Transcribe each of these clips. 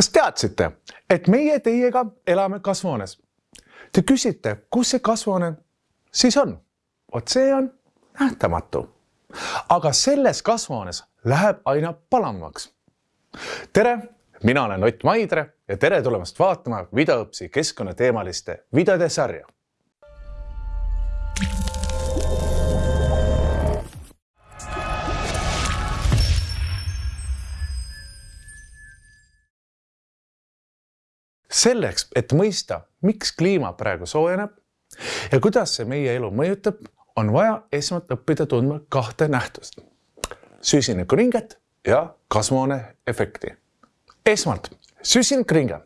kas teadsite, et meie teiega elame kasvuhoones? Te küsite, kus see kasvuhoone siis on? vot see on nähtamatu. aga selles kasvuhoones läheb aina palamaks. tere, mina olen Ott Maidre ja tere tulemast vaatama videoõpsi keskkonnateemaliste videode sarja selleks, et mõista, miks kliima praegu soojeneb ja kuidas see meie elu mõjutab, on vaja esmalt õppida tundma kahte nähtust. süsinikuringet ja kasvuhooneefekti. esmalt süsinikringe.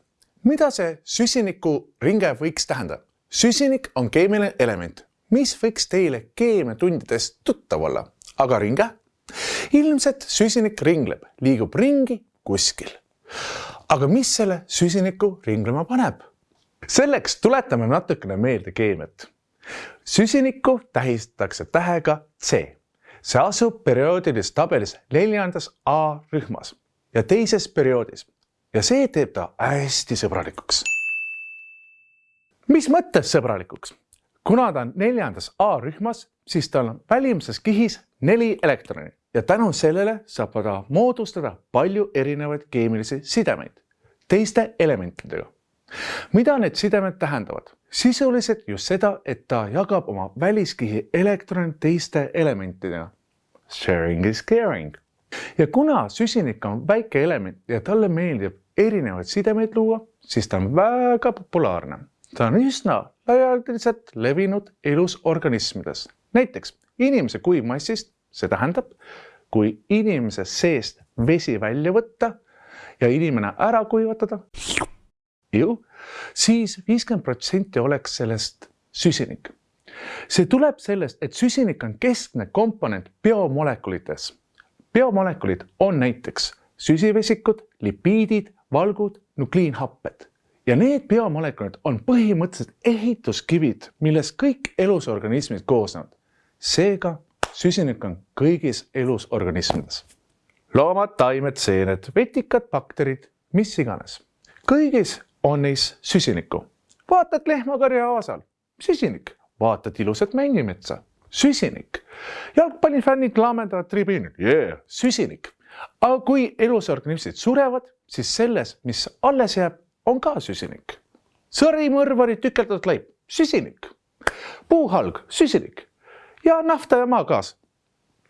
mida see süsinikuringe võiks tähendada? süsinik on keemiline element, mis võiks teile keemiatundides tuttav olla, aga ringe? ilmselt süsinik ringleb, liigub ringi kuskil aga mis selle süsiniku ringlema paneb? selleks tuletame natukene meelde keemiat. süsinikku tähistatakse tähega C. see asub perioodilises tabelis neljandas A rühmas ja teises perioodis ja see teeb ta hästi sõbralikuks. mis mõttes sõbralikuks? kuna ta on neljandas A rühmas, siis tal on välimises kihis neli elektroni ja tänu sellele saab ta moodustada palju erinevaid keemilisi sidemeid teiste elementidega. mida need sidemed tähendavad? sisuliselt just seda, et ta jagab oma väliskihi elektronid teiste elementidega. Sharing is caring. ja kuna süsinik on väike element ja talle meeldib erinevaid sidemeid luua, siis ta on väga populaarne. ta on üsna laialdaselt levinud elus organismides, näiteks inimese kuivmassist see tähendab, kui inimese seest vesi välja võtta ja inimene ära kuivatada, siis viiskümmend protsenti oleks sellest süsinik. see tuleb sellest, et süsinik on keskne komponent biomolekulites. biomolekulid on näiteks süsivesikud, lipiidid, valgud, nukliinhapped ja need biomolekulid on põhimõtteliselt ehituskivid, millest kõik elusorganismid koosnevad. seega süsinik on kõigis elusorganismides. Loomad, taimed, seened, vetikad, bakterid, mis iganes. kõigis on neis süsinikku. vaatad lehmakarja aasal, süsinik, vaatad ilusat männimetsa, süsinik. jalgpallifännid laamendavad tribüünil, yeah, süsinik. aga kui elusorganismid surevad, siis selles, mis alles jääb, on ka süsinik. sõrimõrvari tükeldatud leib, süsinik. puuhalg, süsinik ja nafta ja maagaas,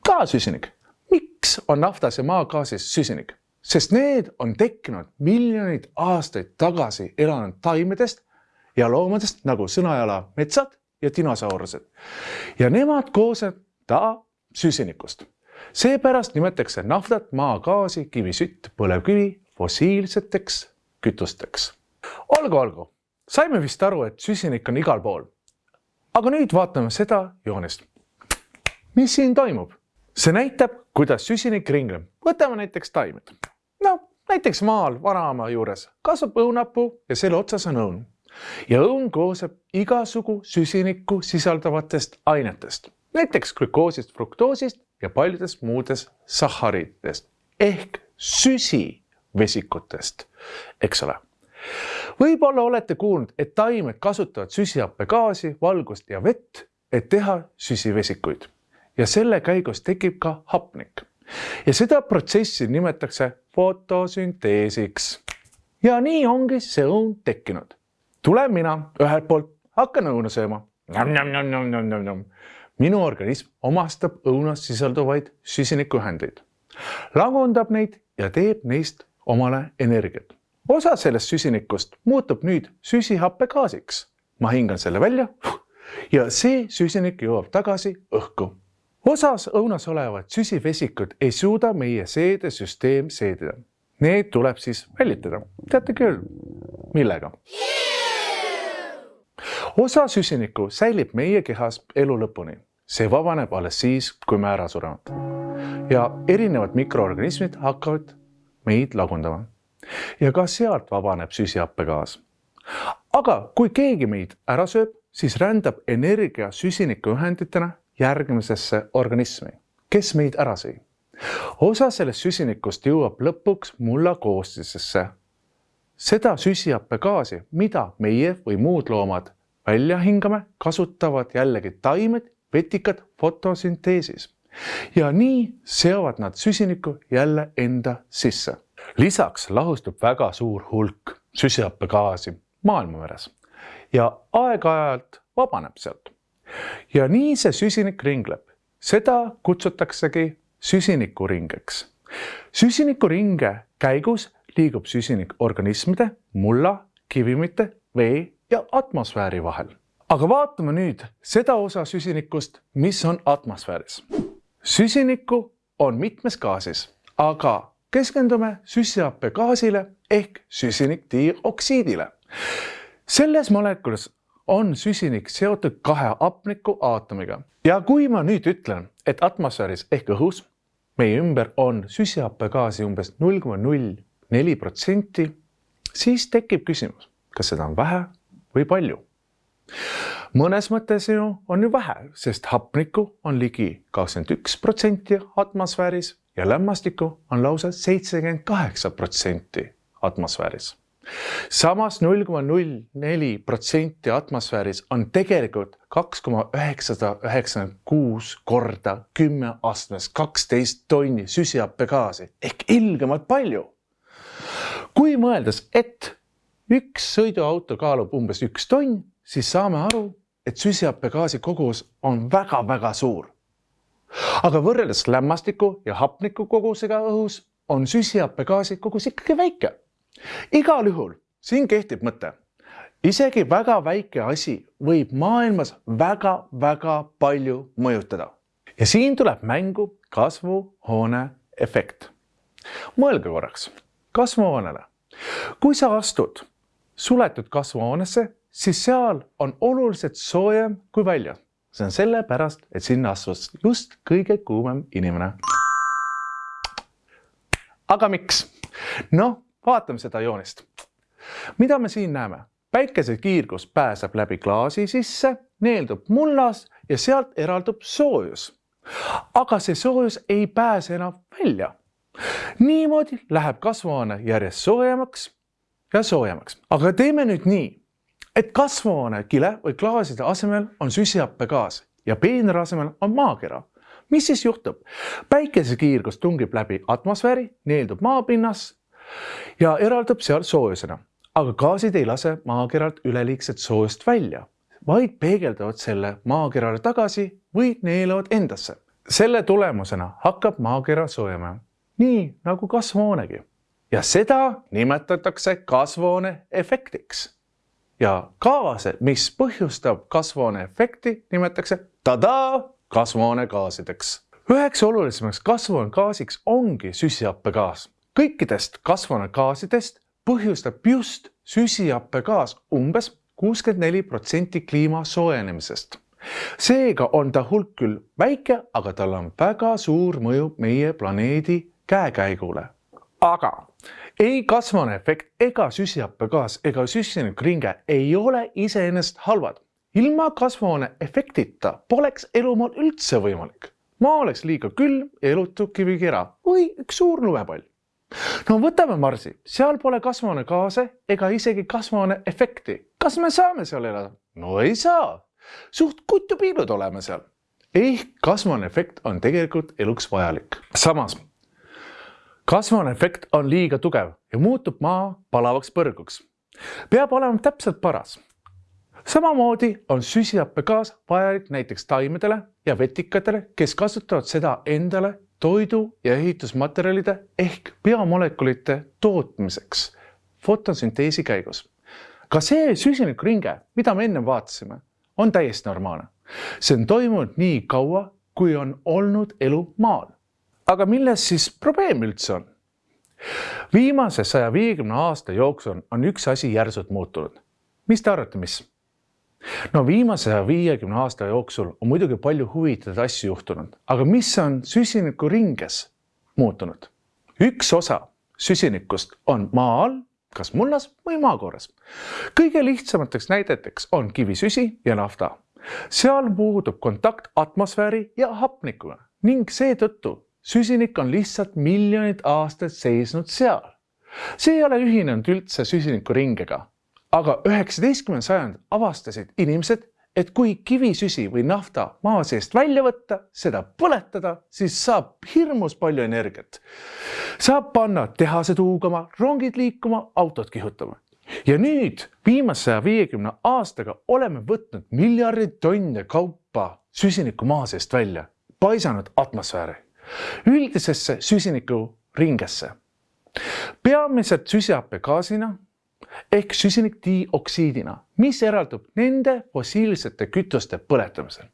ka süsinik. Miks on naftas ja maagaasis süsinik? sest need on tekkinud miljoneid aastaid tagasi elanud taimedest ja loomadest nagu sõnajala metsad ja dinosaurused. ja nemad koosnevad süsinikust. seepärast nimetatakse naftat, maagaasi, kivisütt, põlevkivi fossiilseteks kütusteks. olgu, olgu, saime vist aru, et süsinik on igal pool. aga nüüd vaatame seda joonist mis siin toimub? see näitab, kuidas süsinik ringleb. võtame näiteks taimed. no näiteks maal vanaema juures kasvab õunapuu ja selle otsas on õun. ja õun koosneb igasugu süsinikku sisaldavatest ainetest, näiteks glükoosist, fruktoosist ja paljudest muudest sahharidest ehk süsivesikutest, eks ole võib-olla olete kuulnud, et taimed kasutavad süsihappegaasi, valgust ja vett, et teha süsivesikuid ja selle käigus tekib ka hapnik. ja seda protsessi nimetatakse fotosünteesiks. ja nii ongi see õun tekkinud. tulen mina ühelt poolt, hakkan õuna sööma. minu organism omastab õunas sisalduvaid süsinikuühendeid, lagundab neid ja teeb neist omale energiat. osa sellest süsinikust muutub nüüd süsihappegaasiks. ma hingan selle välja ja see süsinik jõuab tagasi õhku osas õunas olevad süsivesikud ei suuda meie seedesüsteem seedida. Need tuleb siis välitada. teate küll, millega? osa süsinikku säilib meie kehas elu lõpuni. see vabaneb alles siis, kui me ära sureme. ja erinevad mikroorganismid hakkavad meid lagundama. ja ka sealt vabaneb süsihappegaas. aga kui keegi meid ära sööb, siis rändab energia süsinikuühenditena järgmisesse organismi, kes meid ära sõi. osa sellest süsinikust jõuab lõpuks mulla koostisesse seda süsihappegaasi, mida meie või muud loomad välja hingame, kasutavad jällegi taimed, vetikad fotosünteesis. ja nii seovad nad süsinikku jälle enda sisse. lisaks lahustub väga suur hulk süsihappegaasi maailmameres ja aeg-ajalt vabaneb sealt. Ja nii see süsinik ringleb. seda kutsutaksegi süsinikuringeks. süsinikuringe käigus liigub süsinik organismide, mulla, kivimite, vee ja atmosfääri vahel. aga vaatame nüüd seda osa süsinikust, mis on atmosfääris. süsinikku on mitmes gaasis, aga keskendume süsihappegaasile ehk süsinikdioksiidile. selles molekulis on süsinik seotud kahe hapniku aatomiga ja kui ma nüüd ütlen, et atmosfääris ehk õhus meie ümber on süsihappegaasi umbes null koma null neli protsenti, siis tekib küsimus, kas seda on vähe või palju. mõnes mõttes ju on ju vähe, sest hapnikku on ligi kakskümmend üks protsenti atmosfääris ja lämmastikku on lausa seitsekümmend kaheksa protsenti atmosfääris samas null koma null neli protsenti atmosfääris on tegelikult kaks koma üheksasada üheksakümmend kuus korda kümme astmes kaksteist tonni süsihappegaasi ehk ilgemalt palju. kui mõeldes, et üks sõiduauto kaalub umbes üks tonn, siis saame aru, et süsihappegaasi kogus on väga-väga suur. aga võrreldes lämmastiku ja hapniku kogusega õhus on süsihappegaasi kogus ikkagi väike igal juhul siin kehtib mõte, isegi väga väike asi võib maailmas väga-väga palju mõjutada ja siin tuleb mängu kasvuhoone efekt. mõelge korraks kasvuhoonele. kui sa astud suletud kasvuhoonesse, siis seal on oluliselt soojem kui väljas. see on sellepärast, et sinna astus just kõige kuumem inimene. aga miks? noh vaatame seda joonist. mida me siin näeme? päikesekiirgus pääseb läbi klaasi sisse, neeldub mullas ja sealt eraldub soojus. aga see soojus ei pääse enam välja. niimoodi läheb kasvuhoone järjest soojemaks ja soojemaks, aga teeme nüüd nii, et kasvuhoone kile või klaaside asemel on süsihappegaas ja peenra asemel on maakera mis siis juhtub? päikesekiirgus tungib läbi atmosfääri, neeldub maapinnas ja eraldab seal soojusena. aga gaasid ei lase maakeralt üleliigset soojust välja, vaid peegeldavad selle maakerale tagasi või neelavad endasse. selle tulemusena hakkab maakera soojema, nii nagu kasvuhoonegi ja seda nimetatakse kasvuhoone efektiks. ja gaase, mis põhjustab kasvuhoone efekti, nimetatakse tadaa kasvuhoonegaasideks. üheks olulisemaks kasvuhoonegaasiks ongi süsihappegaas kõikidest kasvuhoonegaasidest põhjustab just süsihappegaas umbes kuuskümmend neli protsenti kliima soojenemisest. seega on ta hulk küll väike, aga tal on väga suur mõju meie planeedi käekäigule. aga ei kasvuhooneefekt ega süsihappegaas ega süsinikringe ei ole iseenesest halvad. ilma kasvuhooneefektita poleks elumaal üldse võimalik. maa oleks liiga külm ja elutu kivikera või üks suur lumepall no võtame Marsi, seal pole kasvuhoonegaase ega isegi kasvuhooneefekti. kas me saame seal elada? no ei saa. suht kutupiibud oleme seal. ehk kasvuhooneefekt on tegelikult eluks vajalik. samas kasvuhooneefekt on liiga tugev ja muutub maa palavaks põrguks. peab olema täpselt paras. samamoodi on süsihappegaas vajalik näiteks taimedele ja vetikatele, kes kasutavad seda endale toidu ja ehitusmaterjalide ehk biomolekulite tootmiseks fotosünteesi käigus. ka see süsinikuringe, mida me ennem vaatasime, on täiesti normaalne. see on toimunud nii kaua, kui on olnud elu maal. aga milles siis probleem üldse on? viimase saja viiekümne aasta jooksul on üks asi järsult muutunud. mis te arvate, mis? No viimase saja viiekümne aasta jooksul on muidugi palju huvitavaid asju juhtunud, aga mis on süsinikuringes muutunud? üks osa süsinikust on maa all, kas mullas või maakoores. kõige lihtsamateks näideteks on kivisüsi ja nafta. seal puudub kontakt atmosfääri ja hapnikuga ning seetõttu süsinik on lihtsalt miljonid aastaid seisnud seal. see ei ole ühinenud üldse süsinikuringega, aga üheksateistkümnendal sajandil avastasid inimesed, et kui kivisüsi või nafta maa seest välja võtta, seda põletada, siis saab hirmus palju energiat. saab panna tehased huugama, rongid liikuma, autod kihutama. ja nüüd viimase saja viiekümne aastaga oleme võtnud miljardeid tonne kaupa süsinikku maa seest välja, paisanud atmosfääri, üldisesse süsinikuringesse. peamiselt süsihappegaasina ehk süsinikdioksiidina, mis eraldub nende fossiilsete kütuste põletamisel.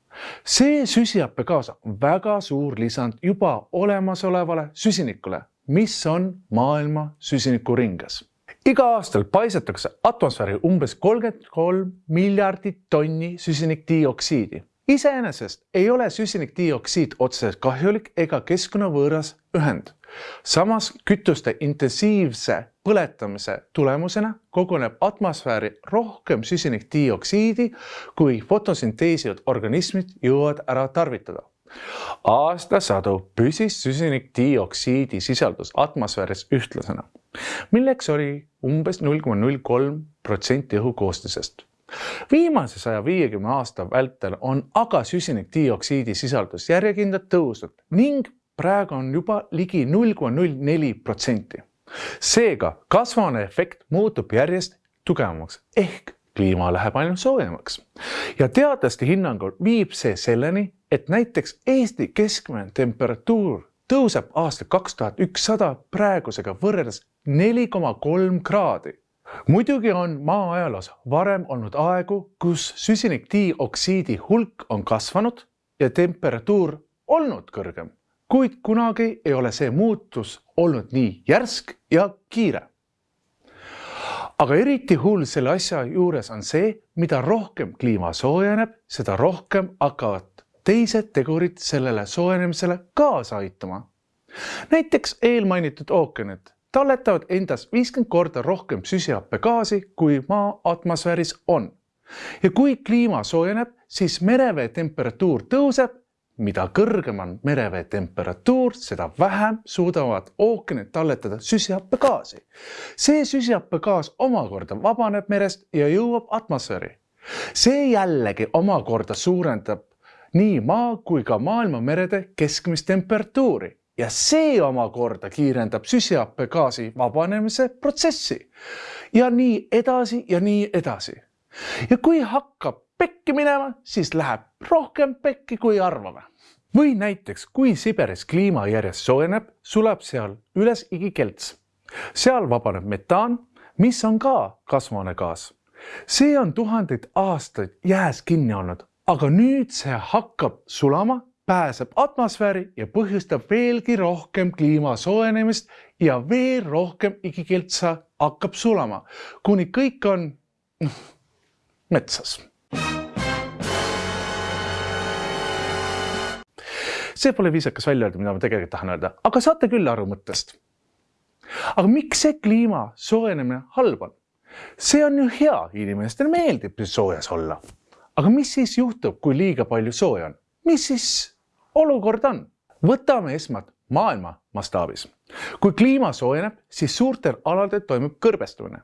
see süsihappegaas on väga suur lisand juba olemasolevale süsinikule, mis on maailma süsinikuringes. iga aastal paisatakse atmosfääri umbes kolmkümmend kolm miljardit tonni süsinikdioksiidi iseenesest ei ole süsinikdioksiid otseselt kahjulik ega keskkonnavõõras ühend. samas kütuste intensiivse põletamise tulemusena koguneb atmosfääri rohkem süsinikdioksiidi, kui fotosünteesivad organismid jõuavad ära tarvitada. aastasadu püsis süsinikdioksiidi sisaldus atmosfääris ühtlasena, milleks oli umbes null koma null kolm protsenti õhu koostisest viimase saja viiekümne aasta vältel on aga süsinikdioksiidi sisaldus järjekindlalt tõusnud ning praegu on juba ligi null koma null neli protsenti seega kasvuhooneefekt muutub järjest tugevamaks ehk kliima läheb ainult soojemaks. ja teadlaste hinnangul viib see selleni, et näiteks Eesti keskmine temperatuur tõuseb aastal kaks tuhat ükssada praegusega võrreldes neli koma kolm kraadi. muidugi on maa ajaloos varem olnud aegu, kus süsinikdioksiidi hulk on kasvanud ja temperatuur olnud kõrgem kuid kunagi ei ole see muutus olnud nii järsk ja kiire. aga eriti hull selle asja juures on see, mida rohkem kliima soojeneb, seda rohkem hakkavad teised tegurid sellele soojenemisele kaasa aitama. näiteks eelmainitud ookeanid talletavad endas viiskümmend korda rohkem süsihappegaasi, kui maa atmosfääris on. ja kui kliima soojeneb, siis merevee temperatuur tõuseb mida kõrgem on merevee temperatuur, seda vähem suudavad ookeanid talletada süsihappegaasi. see süsihappegaas omakorda vabaneb merest ja jõuab atmosfääri. see jällegi omakorda suurendab nii maa kui ka maailma merede keskmist temperatuuri ja see omakorda kiirendab süsihappegaasi vabanemise protsessi. ja nii edasi ja nii edasi. ja kui hakkab pekki minema, siis läheb rohkem pekki, kui arvame või näiteks, kui Siberis kliima järjest soojeneb, sulab seal üles igikelts. seal vabaneb metaan, mis on ka kasvuhoonegaas. see on tuhandeid aastaid jääs kinni olnud, aga nüüd see hakkab sulama, pääseb atmosfääri ja põhjustab veelgi rohkem kliima soojenemist ja veel rohkem igikeltsa hakkab sulama, kuni kõik on noh, metsas see pole viisakas välja öelda, mida ma tegelikult tahan öelda, aga saate küll aru mõttest. aga miks see kliima soojenemine halb on? see on ju hea, inimestele meeldib soojas olla. aga mis siis juhtub, kui liiga palju sooja on? mis siis olukord on? võtame esmalt maailma mastaabis. kui kliima soojeneb, siis suurtel aladel toimub kõrbestumine.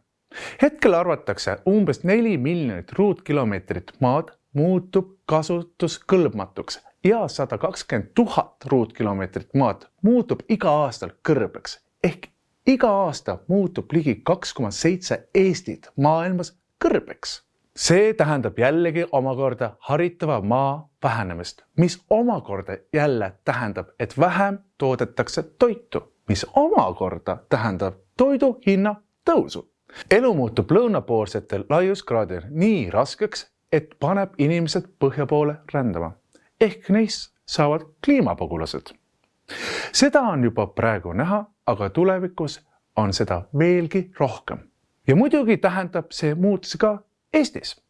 hetkel arvatakse umbes neli miljonit ruutkilomeetrit maad muutub kasutuskõlbmatuks ja sada kakskümmend tuhat ruutkilomeetrit maad muutub iga aastal kõrbeks ehk iga aasta muutub ligi kaks koma seitse Eestit maailmas kõrbeks. see tähendab jällegi omakorda haritava maa vähenemist, mis omakorda jälle tähendab, et vähem toodetakse toitu, mis omakorda tähendab toidu hinna tõusu. elu muutub lõunapoolsetel laiuskraadidel nii raskeks, et paneb inimesed põhja poole rändama ehk neist saavad kliimapagulased. seda on juba praegu näha, aga tulevikus on seda veelgi rohkem. ja muidugi tähendab see muutusi ka Eestis.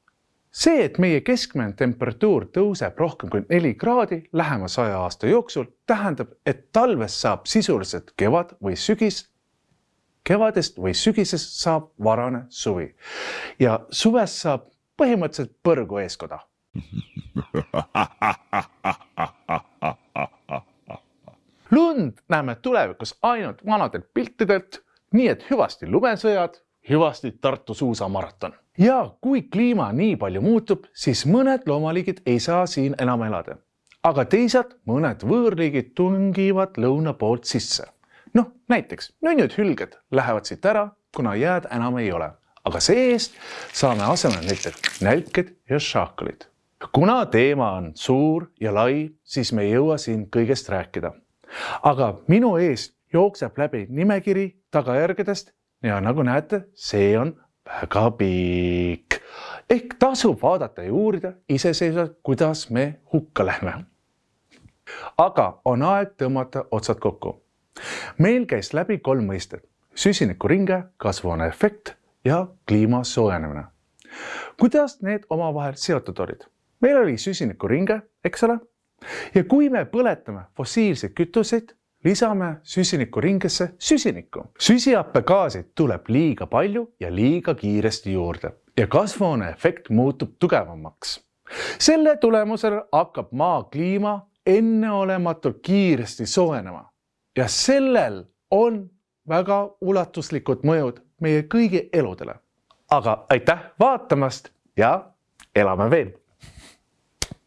see, et meie keskmine temperatuur tõuseb rohkem kui neli kraadi lähema saja aasta jooksul, tähendab, et talvest saab sisuliselt kevad või sügis kevadest või sügisest saab varane suvi ja suvest saab põhimõtteliselt põrgu eeskoda lund näeme tulevikus ainult vanadelt piltidelt nii et hüvasti lumesõjad, hüvasti Tartu suusamaraton. ja kui kliima nii palju muutub, siis mõned loomaliigid ei saa siin enam elada. aga teised, mõned võõrliigid tungivad lõuna poolt sisse. noh, näiteks nunnud hülged lähevad siit ära, kuna jääd enam ei ole, aga see-eest saame asemele näiteks nälked ja šaakalid kuna teema on suur ja lai, siis me ei jõua siin kõigest rääkida. aga minu eest jookseb läbi nimekiri tagajärgedest ja nagu näete, see on väga pikk. ehk tasub vaadata ja uurida iseseisvalt, kuidas me hukka lähme. aga on aeg tõmmata otsad kokku. meil käis läbi kolm mõistet, süsinikuringe, kasvuhooneefekt ja kliima soojenemine. kuidas need omavahel seotud olid? Meil oli süsinikuringe, eks ole. ja kui me põletame fossiilseid kütuseid, lisame süsinikuringesse süsinikku. süsihappegaasi tuleb liiga palju ja liiga kiiresti juurde ja kasvuhooneefekt muutub tugevamaks. selle tulemusel hakkab maa kliima enneolematult kiiresti soojenema ja sellel on väga ulatuslikud mõjud meie kõigi eludele. aga aitäh vaatamast ja elame veel